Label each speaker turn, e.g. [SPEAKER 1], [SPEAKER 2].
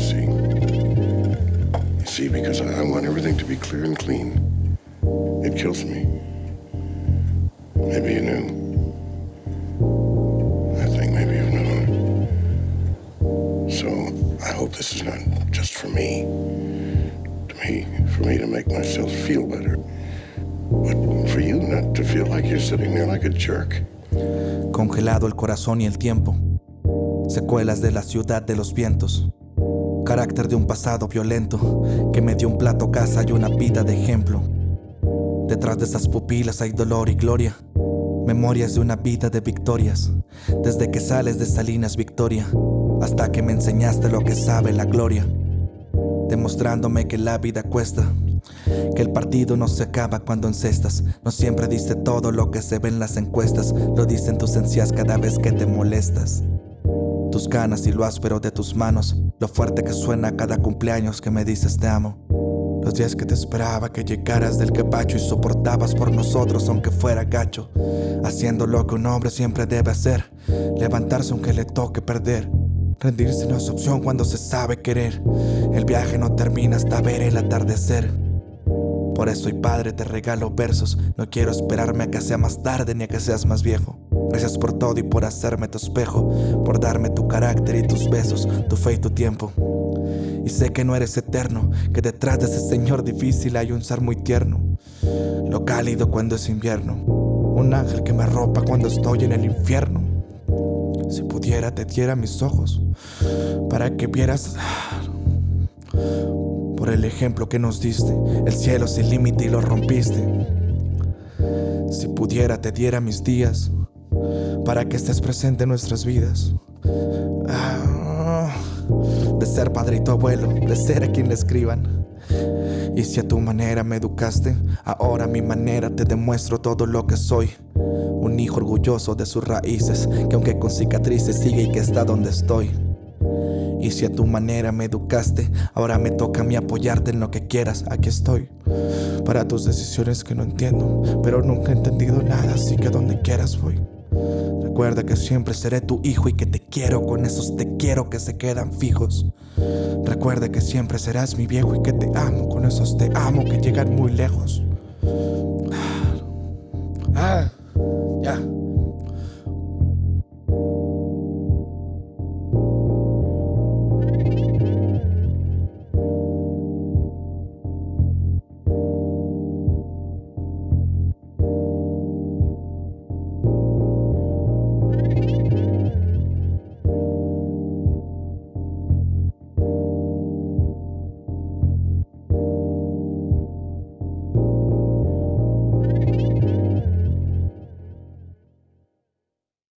[SPEAKER 1] see. You see, because I want everything to be clear and clean. It kills me. Maybe you knew. I think maybe you've known. So I hope this is not just for me. To me, for me to make myself feel better. But for you not to feel like you're sitting there like a jerk.
[SPEAKER 2] Congelado el corazón y el tiempo. Secuelas de la ciudad de los vientos. Carácter de un pasado violento que me dio un plato casa y una vida de ejemplo. Detrás de esas pupilas hay dolor y gloria. Memorias de una vida de victorias. Desde que sales de Salinas Victoria hasta que me enseñaste lo que sabe la gloria. Demostrándome que la vida cuesta. Que el partido no se acaba cuando encestas. No siempre dice todo lo que se ve en las encuestas. Lo dicen tus encías cada vez que te molestas. Tus ganas y lo áspero de tus manos. Lo fuerte que suena cada cumpleaños que me dices te amo. Los días que te esperaba que llegaras del quepacho y soportabas por nosotros aunque fuera gacho. Haciendo lo que un hombre siempre debe hacer. Levantarse aunque le toque perder. Rendirse no es opción cuando se sabe querer. El viaje no termina hasta ver el atardecer. Por eso, y padre, te regalo versos. No quiero esperarme a que sea más tarde ni a que seas más viejo. Gracias por todo y por hacerme tu espejo, por darme tu carácter y tus besos, tu fe y tu tiempo. Y sé que no eres eterno, que detrás de ese señor difícil hay un ser muy tierno. Lo cálido cuando es invierno, un ángel que me arropa cuando estoy en el infierno. Si pudiera te diera mis ojos para que vieras por el ejemplo que nos diste, el cielo sin límite y lo rompiste. Si pudiera te diera mis días para que estés presente en nuestras vidas. Ah, de ser padre y tu abuelo, de ser a quien le escriban. Y si a tu manera me educaste, ahora a mi manera te demuestro todo lo que soy. Un hijo orgulloso de sus raíces, que aunque con cicatrices sigue y que está donde estoy. Y si a tu manera me educaste, ahora me toca a mí apoyarte en lo que quieras, aquí estoy. Para tus decisiones que no entiendo, pero nunca he entendido nada, así que donde quieras voy. Recuerda que siempre seré tu hijo y que te quiero con esos te quiero que se quedan fijos. Recuerda que siempre serás mi viejo y que te amo con esos te amo que llegan muy lejos.